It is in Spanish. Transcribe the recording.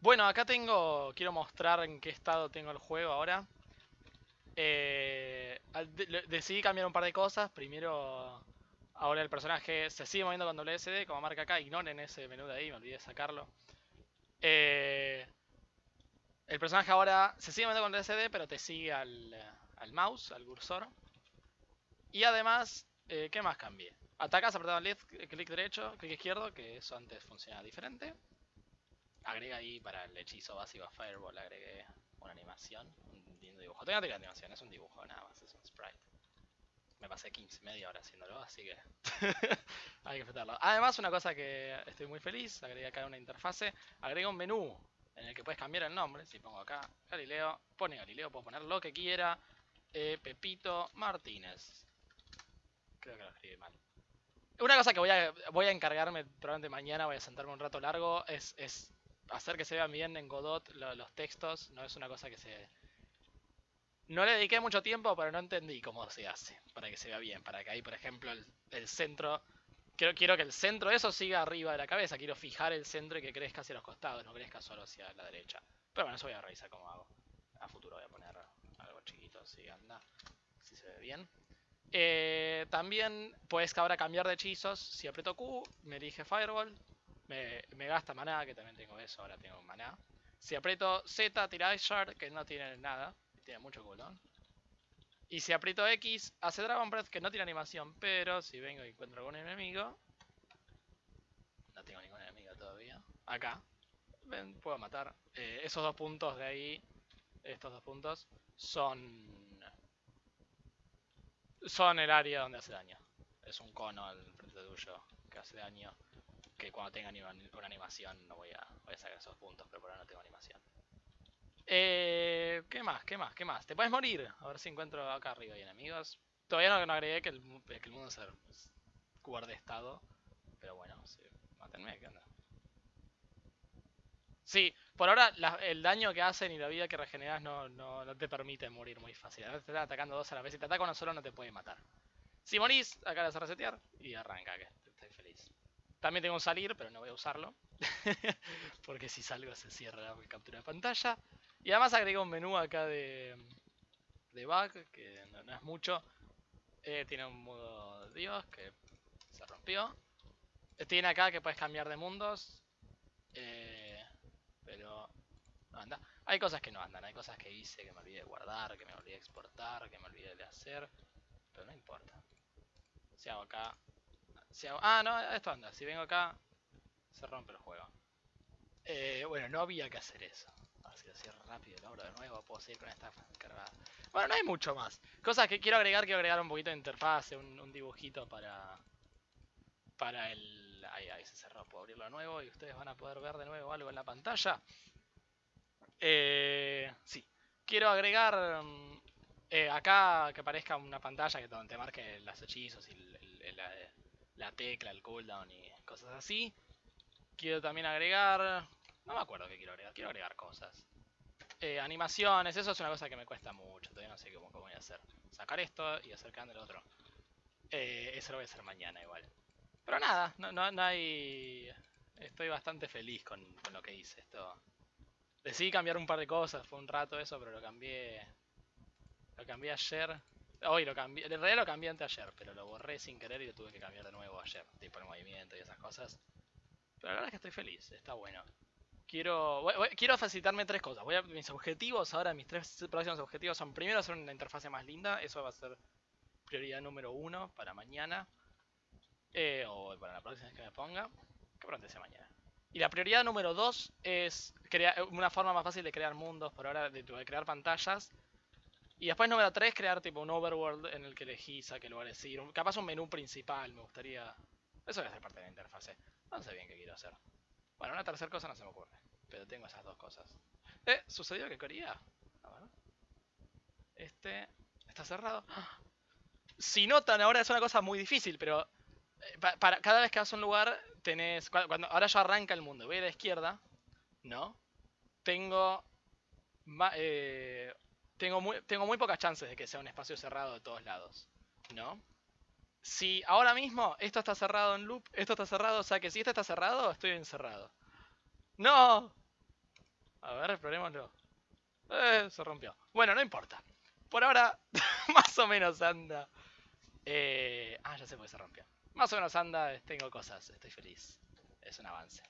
Bueno, acá tengo, quiero mostrar en qué estado tengo el juego ahora. Eh, decidí cambiar un par de cosas. Primero, ahora el personaje se sigue moviendo con WSD, como marca acá. Ignoren ese menú de ahí, me olvidé de sacarlo. Eh, el personaje ahora se sigue moviendo con WSD, pero te sigue al, al mouse, al cursor. Y además, eh, ¿qué más cambié? Atacas apretando left, clic derecho, clic izquierdo, que eso antes funcionaba diferente. Agrega ahí para el hechizo básico a Fireball, agregué una animación, un lindo dibujo. No tiene animación, es un dibujo nada más, es un sprite. Me pasé 15, media hora haciéndolo, así que hay que disfrutarlo. Además, una cosa que estoy muy feliz, agregué acá una interfase, agrega un menú en el que puedes cambiar el nombre. Si pongo acá Galileo, pone Galileo, puedo poner lo que quiera. Eh, Pepito Martínez. Creo que lo escribí mal. Una cosa que voy a, voy a encargarme probablemente mañana, voy a sentarme un rato largo, es hacer que se vean bien en Godot lo- los textos. No es una cosa que se... No le dediqué mucho tiempo, pero no entendí cómo se hace para que se vea bien. Para que ahí, por ejemplo, el, el centro... Quiero, quiero que el centro de eso siga arriba de la cabeza. Quiero fijar el centro y que crezca hacia los costados, no crezca solo hacia la derecha. Pero bueno, eso voy a revisar cómo hago. A futuro voy a poner algo chiquito, si anda, si se ve bien. Eh, también puedes ahora cambiar de hechizos. Si aprieto Q, me elige Fireball. Me, gasta maná, que también tengo eso, ahora tengo maná. Si aprieto Z, tira Shard, que no tiene nada. Tiene mucho cooldown. Y si aprieto X, hace Dragon Breath, que no tiene animación. Pero si vengo y encuentro algún enemigo... No tengo ningún enemigo todavía. Acá. Puedo matar. Eh, esos dos puntos de ahí, estos dos puntos, son son el área donde hace daño. Es un cono al frente tuyo que hace daño. Cuando tenga una animación no voy a, voy a sacar esos puntos, pero por ahora no tengo animación. Eh, ¿Qué más? ¿Qué más? ¿Qué más? Te puedes morir. A ver si encuentro acá arriba hay enemigos. Todavía no, no agregué que el, que el mundo se guarde estado. Pero bueno, sí, mátenme, ¿qué onda? Sí, por ahora el daño que hacen y la vida que regeneras no, te permite morir muy fácil. A veces te están atacando dos a la vez. Si te ataca uno solo no te puede matar. Si morís, acá le vas a resetear y arranca, que. También tengo un salir, pero no voy a usarlo. Porque si salgo se cierra la captura de pantalla. Y además agregué un menú acá de, de bug, que no, es mucho. Eh, tiene un modo Dios que se rompió. Tiene acá que puedes cambiar de mundos. Eh, pero no anda. Hay cosas que no andan, hay cosas que hice que me olvidé de guardar, que me olvidé de exportar, que me olvidé de hacer. Pero no importa. Si hago acá. Ah, no, esto anda. Si vengo acá, se rompe el juego. Eh, bueno, no había que hacer eso. Así así rápido, lo abro de nuevo, puedo seguir con esta cargada. Bueno, no hay mucho más. Cosas que quiero agregar, quiero agregar un poquito de interfase, un, dibujito para. Para el. Ahí, ahí se cerró, puedo abrirlo de nuevo y ustedes van a poder ver de nuevo algo en la pantalla. Eh, sí. Quiero agregar mm, eh, acá que aparezca una pantalla que donde te marque los hechizos y el- el- el- la, la tecla, el cooldown y cosas así. Quiero también agregar... No me acuerdo qué quiero agregar. Quiero agregar cosas. Eh, animaciones, eso es una cosa que me cuesta mucho. Todavía no sé cómo, cómo voy a hacer. Sacar esto y acercar el otro. Eh, eso lo voy a hacer mañana igual. Pero nada, no, no, no hay... Estoy bastante feliz con, con lo que hice. Esto... Decidí cambiar un par de cosas, fue un rato eso, pero lo cambié. Lo cambié ayer. Hoy lo cambié. En realidad lo cambié antes ayer, pero lo borré sin querer y lo tuve que cambiar de nuevo ayer. Tipo el movimiento y esas cosas. Pero la verdad es que estoy feliz, está bueno. Quiero, quiero facilitarme tres cosas. Voy a, mis objetivos ahora, mis tres próximos objetivos son primero hacer una interfase más linda. Eso va a ser prioridad número uno para mañana. Eh, o para la próxima vez que me ponga. Que pronto sea mañana. Y la prioridad número dos es crear una forma más fácil de crear mundos por ahora, de crear pantallas. Y después número tres, crear tipo un overworld en el que elegís a qué lugares ir. Capaz un menú principal, me gustaría... Eso debe ser parte de la interfase. No sé bien qué quiero hacer. Bueno, una tercera cosa no se me ocurre. Pero tengo esas dos cosas. Eh, ¿sucedió que quería? A ver. Este... ¿Está cerrado? Si notan, ahora es una cosa muy difícil, pero... eh, pa- para, cada vez que vas a un lugar, tenés... cua- Cuando, ahora ya arranca el mundo. Voy a la izquierda, ¿no? Tengo... ma- eh, tengo muy, tengo muy pocas chances de que sea un espacio cerrado de todos lados, ¿no? Si ahora mismo esto está cerrado en loop, esto está cerrado, o sea que si esto está cerrado, estoy encerrado. ¡No! A ver, explorémoslo. Eh, se rompió. Bueno, no importa. Por ahora, más o menos anda. Eh, ah, ya sé por qué se rompió. Más o menos anda, tengo cosas, estoy feliz. Es un avance.